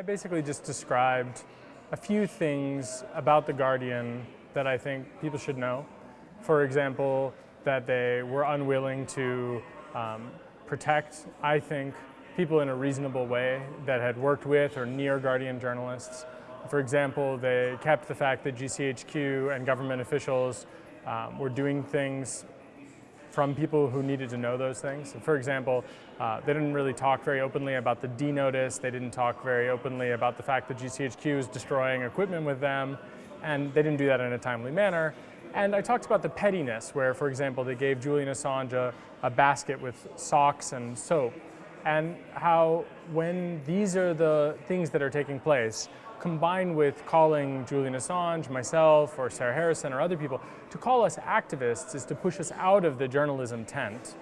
I basically just described a few things about The Guardian that I think people should know. For example, that they were unwilling to um, protect, I think, people in a reasonable way that had worked with or near Guardian journalists. For example, they kept the fact that GCHQ and government officials um, were doing things from people who needed to know those things. For example, uh, they didn't really talk very openly about the D notice. They didn't talk very openly about the fact that GCHQ is destroying equipment with them, and they didn't do that in a timely manner. And I talked about the pettiness, where, for example, they gave Julian Assange a, a basket with socks and soap, and how when these are the things that are taking place, combined with calling Julian Assange, myself, or Sarah Harrison, or other people, to call us activists is to push us out of the journalism tent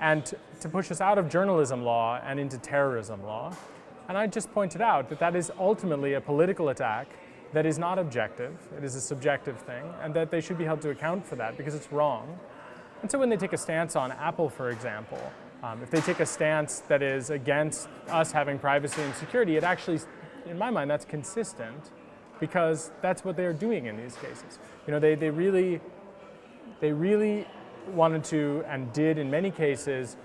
and to push us out of journalism law and into terrorism law. And I just pointed out that that is ultimately a political attack that is not objective, it is a subjective thing, and that they should be held to account for that because it's wrong. And so when they take a stance on Apple, for example, um, if they take a stance that is against us having privacy and security, it actually in my mind, that's consistent because that's what they're doing in these cases. You know, they, they really, they really wanted to and did in many cases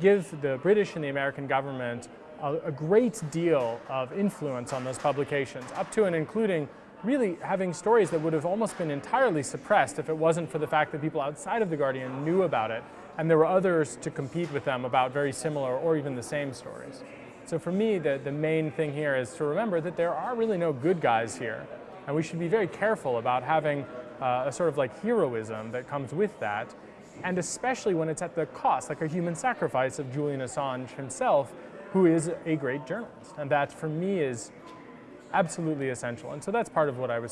give the British and the American government a, a great deal of influence on those publications, up to and including really having stories that would have almost been entirely suppressed if it wasn't for the fact that people outside of The Guardian knew about it and there were others to compete with them about very similar or even the same stories. So for me, the, the main thing here is to remember that there are really no good guys here. And we should be very careful about having uh, a sort of like heroism that comes with that. And especially when it's at the cost, like a human sacrifice of Julian Assange himself, who is a great journalist. And that for me is absolutely essential. And so that's part of what I was